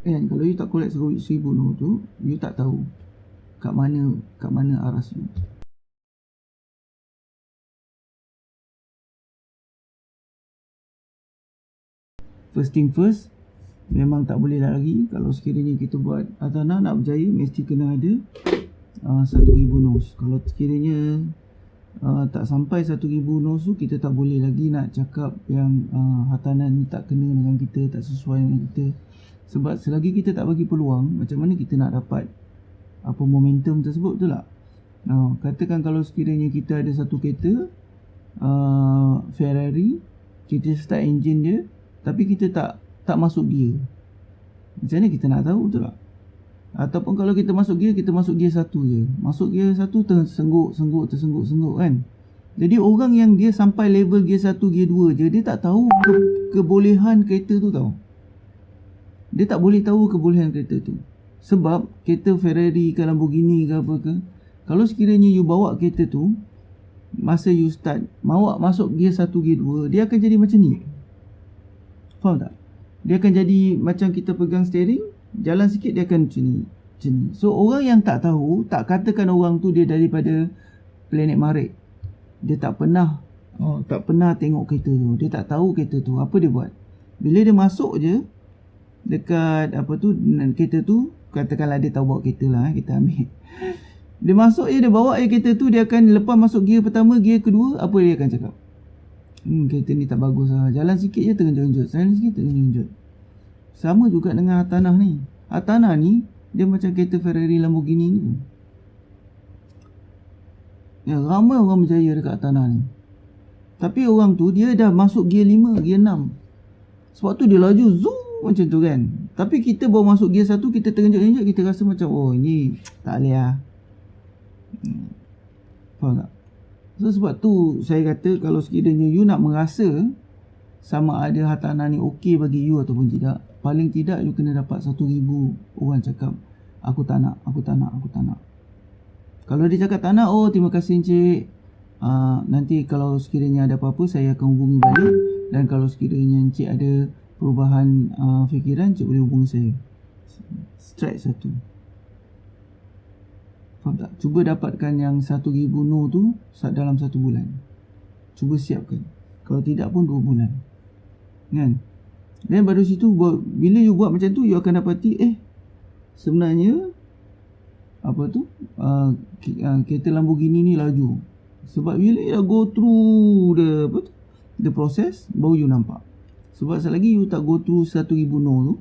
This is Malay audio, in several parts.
Kan kalau you tak collect seribu no tu, you tak tahu kat mana kat mana aras you. First thing first, memang tak boleh lagi kalau sekiranya kita buat Atana nak berjaya mesti kena ada uh, 1000 nos. Kalau sekiranya uh, tak sampai 1000 nos tu kita tak boleh lagi nak cakap yang uh, Hatana ni tak kena dengan kita, tak sesuai dengan kita. Sebab selagi kita tak bagi peluang, macam mana kita nak dapat apa momentum tersebut tu lah. Uh, katakan kalau sekiranya kita ada satu kereta uh, Ferrari, kita start engine dia, tapi kita tak tak masuk gear. Macam mana kita nak tahu tu lah. Ataupun kalau kita masuk gear, kita masuk gear satu je. Masuk gear satu tersengguk, sengguk, tersengguk, sengguk kan. Jadi orang yang dia sampai level gear satu, gear dua je, dia tak tahu ke kebolehan kereta tu tau dia tak boleh tahu kebolehan kereta tu. Sebab kereta Ferrari ke Lamborghini ke apa ke kalau sekiranya you bawa kereta tu masa you start bawa masuk gear 1 gear 2 dia akan jadi macam ni. Faham tak? Dia akan jadi macam kita pegang steering jalan sikit dia akan macam ni macam ni. So orang yang tak tahu tak katakan orang tu dia daripada planet Marek dia tak pernah oh, tak pernah tengok kereta tu. Dia tak tahu kereta tu. Apa dia buat? Bila dia masuk je dekat apa tu kereta tu katakanlah dia tahu bawa kereta lah eh, kita ambil. Dia masuk je dia bawa je kereta tu dia akan lepas masuk gear pertama gear kedua apa dia akan cakap? Hmm kereta ni tak bagus lah. Jalan sikit je tergenjut-genjut jalan sikit tergenjut-genjut sama juga dengan Atanah ni. Atanah ni dia macam kereta Ferrari Lamborghini ni. Ya ramai orang berjaya dekat Atanah ni. Tapi orang tu dia dah masuk gear 5 gear 6 sebab tu dia laju zoom macam tu kan. Tapi kita baru masuk gear satu Kita terenjak-enjak Kita rasa macam Oh ini Tak boleh lah. Hmm. Faham tak? So sebab tu Saya kata Kalau sekiranya you nak merasa Sama ada hartanah ni Okey bagi you Ataupun tidak Paling tidak you kena dapat Satu ribu Orang cakap Aku tak nak Aku tak nak Aku tak nak. Kalau dia cakap tak nak Oh terima kasih encik. Uh, Nanti kalau sekiranya ada apa-apa Saya akan hubungi balik. Dan kalau sekiranya encik ada perubahan uh, fikiran cik boleh hubungi saya. Strike satu. Faham tak? Cuba dapatkan yang satu ribu no tu dalam satu bulan. Cuba siapkan. Kalau tidak pun dua bulan. Kan? Dan baru situ bila you buat macam tu you akan dapati eh sebenarnya apa tu uh, uh, kereta Lamborghini ni laju. Sebab bila you go through the apa tu the process baru you nampak sebab selagi you tak go through 1000 no tu.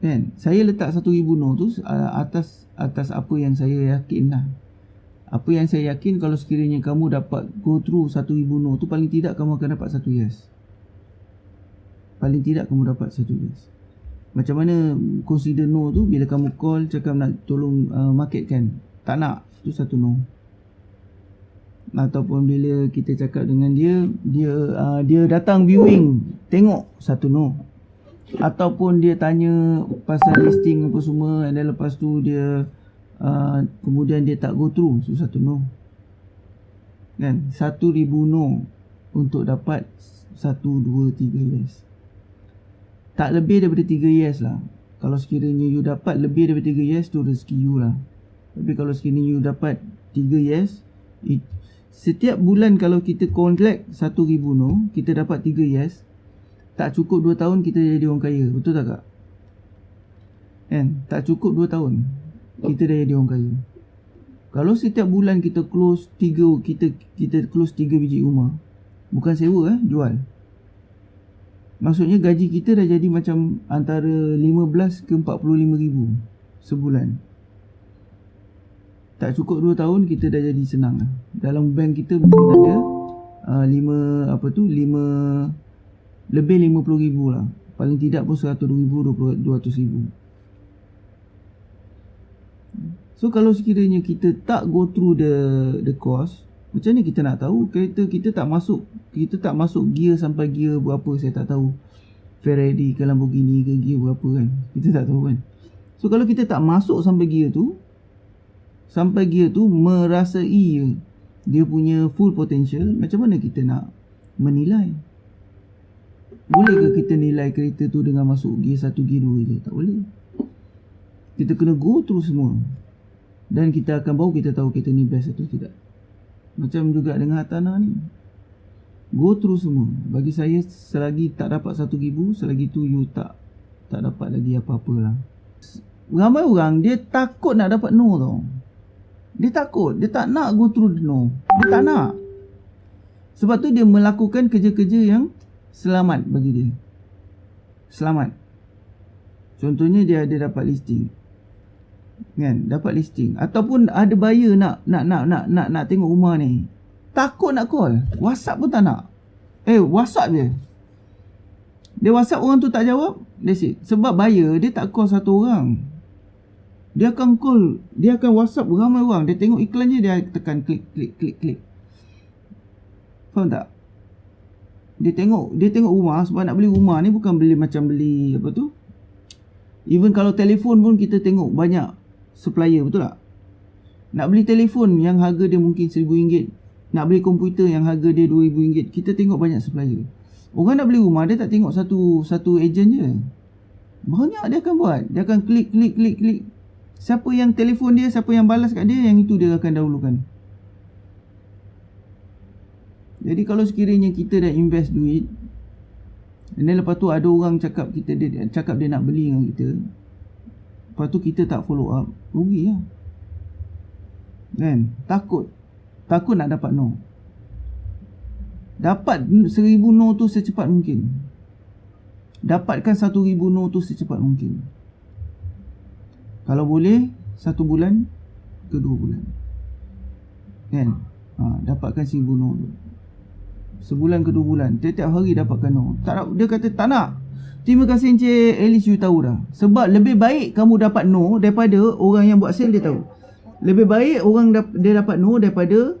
Kan? Saya letak 1000 no tu uh, Atas Atas apa yang saya yakin lah. Apa yang saya yakin Kalau sekiranya kamu dapat Go through 1000 no tu Paling tidak kamu akan dapat 1 yes. Paling tidak kamu dapat 1 yes. Macam mana Consider no tu Bila kamu call Cakap nak tolong uh, Market kan Tak nak Tu satu no ataupun bila kita cakap dengan dia dia uh, dia datang viewing tengok satu no. Ataupun dia tanya pasal listing apa semua dan lepas tu dia uh, kemudian dia tak go through so satu no. Kan? Satu ribu no untuk dapat satu dua tiga yes. Tak lebih daripada tiga yes lah. Kalau sekiranya you dapat lebih daripada tiga yes tu rezeki you lah. Tapi kalau sekiranya you dapat tiga yes it, Setiap bulan kalau kita collect 1000 no, kita dapat 3 yes. Tak cukup 2 tahun kita jadi orang kaya. Betul tak kak? Kan? Tak cukup 2 tahun kita dah jadi orang kaya. Kalau setiap bulan kita close 3 kita kita close 3 biji rumah. Bukan sewa eh, jual. Maksudnya gaji kita dah jadi macam antara 15 ke 45 ribu sebulan tak cukup 2 tahun kita dah jadi senang lah. Dalam bank kita mungkin ada uh, 5 apa tu 5 lebih 50 ribu lah. Paling tidak pun 100 ribu 200 ribu. So kalau sekiranya kita tak go through the the course, macam ni kita nak tahu kereta kita tak masuk kita tak masuk gear sampai gear berapa saya tak tahu. Ferrari ke Lamborghini ke gear berapa kan. Kita tak tahu kan. So kalau kita tak masuk sampai gear tu, sampai gear tu merasai dia punya full potential macam mana kita nak menilai? Boleh ke kita nilai kereta tu dengan masuk gear 1 gear 2 je? Tak boleh. Kita kena go through semua. Dan kita akan baru kita tahu kita ni best atau tidak. Macam juga dengan Hatana ni. Go through semua. Bagi saya selagi tak dapat satu ribu selagi tu you tak tak dapat lagi apa-apa lah. Ramai orang dia takut nak dapat no tau dia takut dia tak nak go through the no dia tak nak sebab tu dia melakukan kerja-kerja yang selamat bagi dia. Selamat. Contohnya dia ada dapat listing. Kan? Dapat listing ataupun ada buyer nak nak nak nak nak nak tengok rumah ni. Takut nak call. WhatsApp pun tak nak. Eh, WhatsApp je. Dia WhatsApp orang tu tak jawab, that's it. Sebab buyer dia tak call satu orang. Dia akan call, dia akan WhatsApp ramai orang. Dia tengok iklan je dia tekan klik klik klik klik. Faham tak? Dia tengok dia tengok rumah sebab nak beli rumah ni bukan beli macam beli apa tu? Even kalau telefon pun kita tengok banyak supplier betul tak? Nak beli telefon yang harga dia mungkin RM1000, nak beli komputer yang harga dia RM2000, kita tengok banyak supplier. Orang nak beli rumah dia tak tengok satu satu ejen je. Banyak dia akan buat. Dia akan klik klik klik klik. Siapa yang telefon dia, siapa yang balas kat dia, yang itu dia akan dahulukan. Jadi kalau sekiranya kita dah invest duit Dan lepas tu ada orang cakap kita dia cakap dia nak beli dengan kita Lepas tu kita tak follow up Rugi lah. Kan? Takut. Takut nak dapat no. Dapat seribu no tu secepat mungkin. Dapatkan satu ribu no tu secepat mungkin Kalau boleh Satu bulan Kedua bulan. Kan? Ha, Dapatkan seribu no tu Sebulan ke dua bulan Tiap-tiap hari dapatkan no tak, Dia kata tak nak. Terima kasih Encik At least you tahu dah. Sebab lebih baik kamu dapat no Daripada orang yang buat sale dia tahu. Lebih baik orang dap- dia dapat no Daripada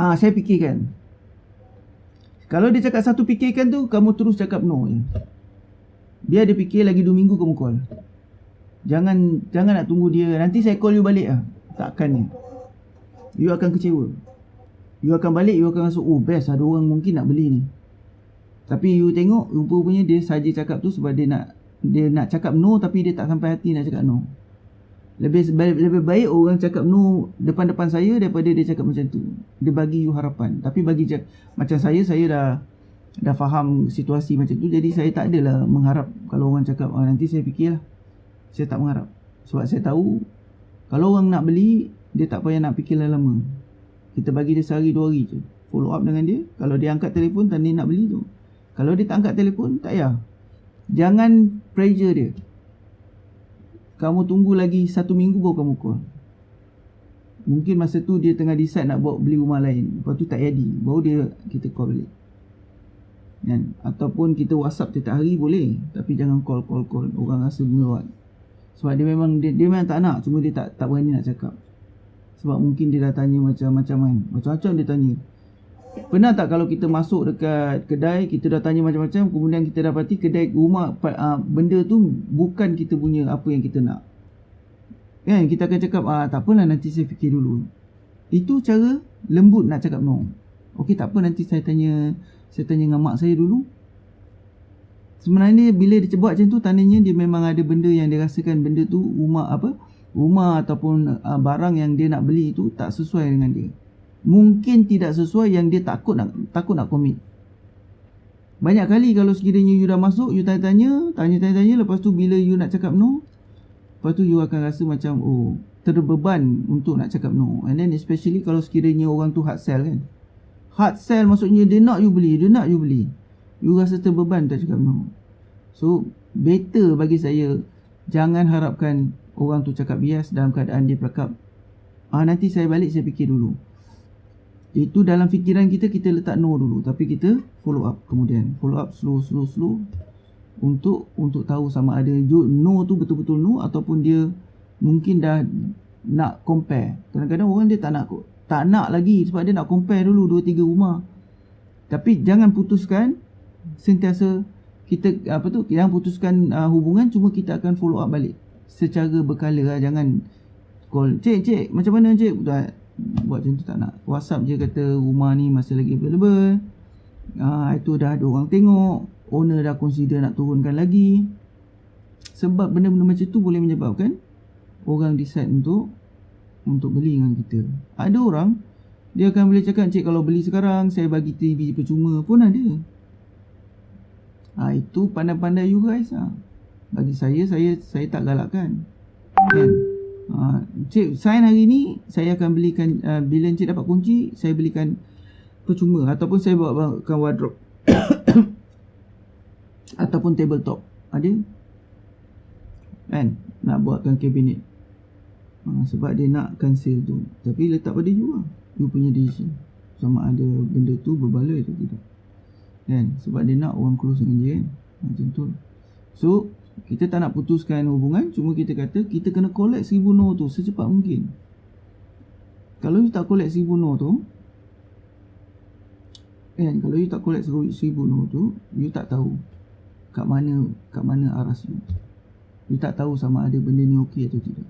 Ah, Saya fikirkan. Kalau dia cakap satu fikirkan tu Kamu terus cakap no je. Biar dia fikir lagi dua minggu kamu call Jangan Jangan nak tunggu dia. Nanti saya call you balik lah. Takkan ni. You akan kecewa. You akan balik You akan rasa Oh best. Ada orang mungkin nak beli ni. Tapi you tengok Rupa-rupanya dia saja cakap tu Sebab dia nak Dia nak cakap no Tapi dia tak sampai hati nak cakap no. Lebih lebih baik orang cakap no depan-depan saya daripada dia cakap macam tu. Dia bagi you harapan. Tapi bagi macam saya saya dah dah faham situasi macam tu. Jadi saya tak adalah mengharap kalau orang cakap oh, nanti saya fikirlah. Saya tak mengharap. Sebab saya tahu kalau orang nak beli dia tak payah nak fikir lama. Kita bagi dia sehari dua hari je. Follow up dengan dia. Kalau dia angkat telefon Tanda nak beli tu. Kalau dia tak angkat telefon Tak payah. Jangan pressure dia. Kamu tunggu lagi Satu minggu baru kamu call. Mungkin masa tu dia tengah decide nak buat beli rumah lain. Lepas tu tak jadi. Baru dia kita call balik. Kan? Ataupun kita whatsapp tiap hari boleh. Tapi jangan call call call. Orang rasa meluat Sebab dia memang dia, dia memang tak nak. Cuma dia tak tak berani nak cakap. Sebab mungkin dia dah tanya macam-macam kan. Macam-macam dia tanya. Pernah tak kalau kita masuk dekat kedai Kita dah tanya macam-macam Kemudian kita dapati kedai rumah uh, Benda tu bukan kita punya apa yang kita nak. Kan? Kita akan cakap ah, Tak apalah nanti saya fikir dulu. Itu cara lembut nak cakap no. Okey tak apa nanti saya tanya Saya tanya dengan mak saya dulu Sebenarnya bila dia buat macam tu Tandanya dia memang ada benda yang dia rasakan Benda tu rumah apa rumah ataupun uh, barang yang dia nak beli itu tak sesuai dengan dia. Mungkin tidak sesuai yang dia takut nak takut nak komit. Banyak kali kalau sekiranya you dah masuk, you tanya-tanya, tanya-tanya, lepas tu bila you nak cakap no, lepas tu you akan rasa macam oh, terbeban untuk nak cakap no. And then especially kalau sekiranya orang tu hard sell kan. Hard sell maksudnya dia nak you beli, dia nak you beli. You rasa terbeban tak cakap no. So, better bagi saya jangan harapkan orang tu cakap bias dalam keadaan dia bercakap ah nanti saya balik saya fikir dulu. Itu dalam fikiran kita kita letak no dulu. Tapi kita follow up kemudian. Follow up slow slow slow untuk untuk tahu sama ada no tu betul-betul no ataupun dia mungkin dah nak compare. Kadang-kadang orang dia tak nak tak nak lagi sebab dia nak compare dulu 2 3 rumah. Tapi jangan putuskan sentiasa kita apa tu yang putuskan uh, hubungan cuma kita akan follow up balik. Secara berkala lah jangan call cik cik macam mana cik? Buat buat macam tu tak nak. Whatsapp je kata rumah ni masih lagi available. Ah itu dah ada orang tengok. Owner dah consider nak turunkan lagi. Sebab benda-benda macam tu boleh menyebabkan orang decide untuk untuk beli dengan kita. Ada orang dia akan boleh cakap cik kalau beli sekarang saya bagi TV percuma pun ada ha, itu pandai-pandai you guys ha. bagi saya saya saya tak galakkan. Kan? Ha, cik sign hari ni saya akan belikan uh, bila cik dapat kunci saya belikan percuma ataupun saya bawa bawakan wardrobe. Ataupun tabletop. Ada kan? Nak buatkan kabinet ha, sebab dia nak cancel tu. Tapi letak pada you lah. You punya decision. Sama ada benda tu berbaloi atau tidak kan? Sebab dia nak orang close dengan dia kan? Macam tu. So kita tak nak putuskan hubungan. Cuma kita kata kita kena collect seribu no tu secepat mungkin. Kalau you tak collect seribu no tu kan? Kalau you tak collect seribu no tu you tak tahu kat mana kat mana aras you you tak tahu sama ada benda ni okey atau tidak